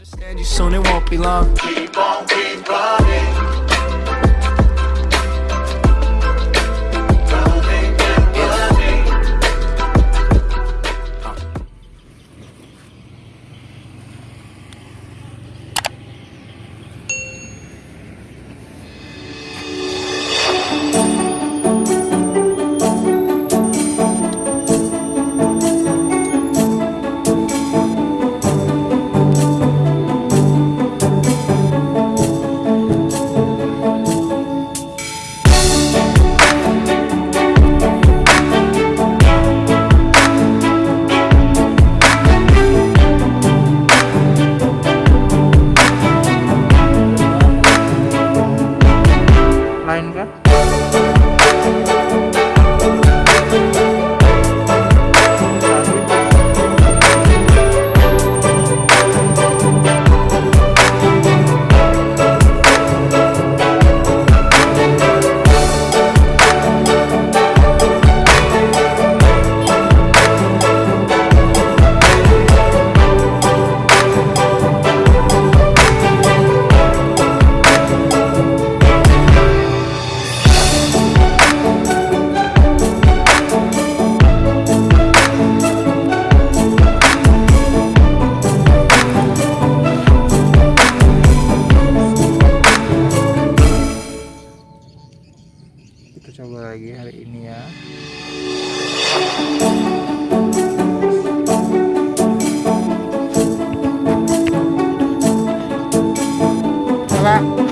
Understand you soon, it won't be long. Keep on, keep running. Пока!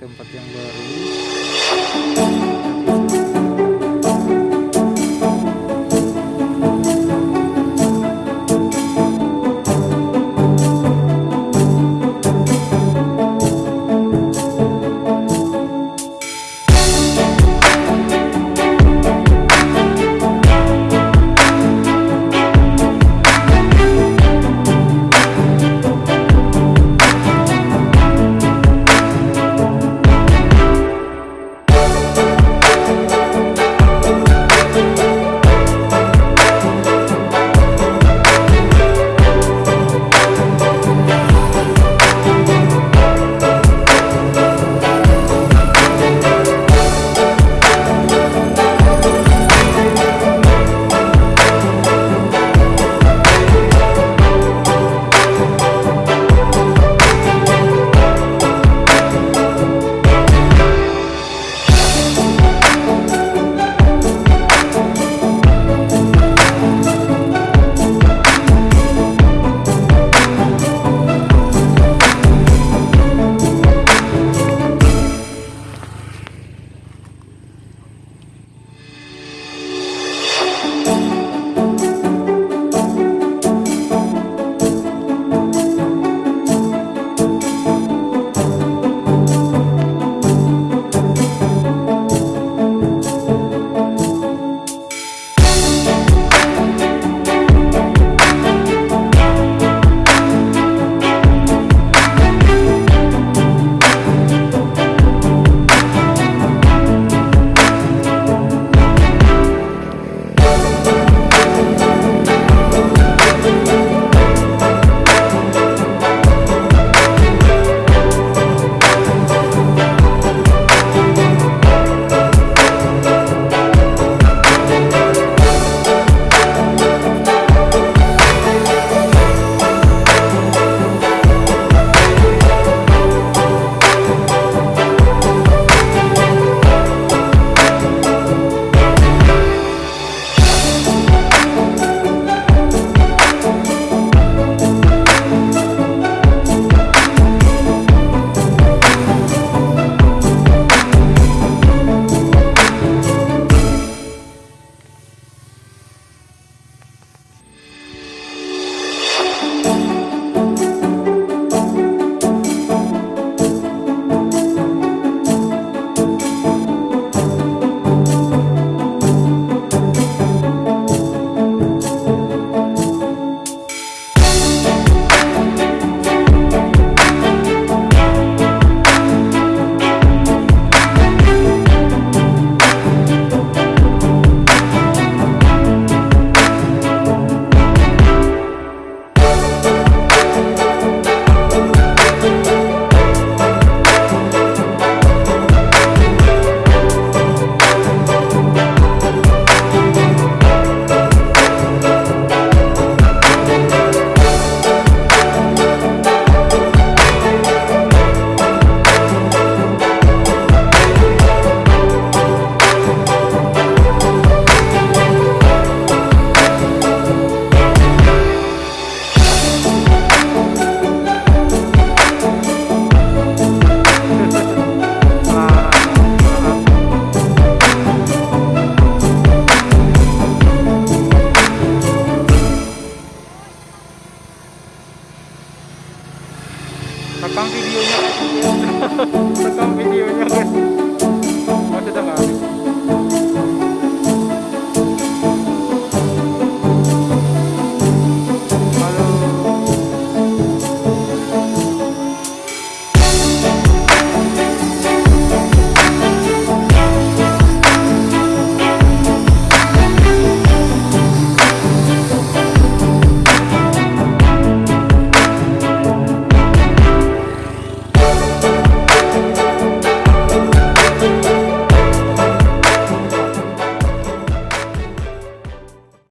Tempat yang baru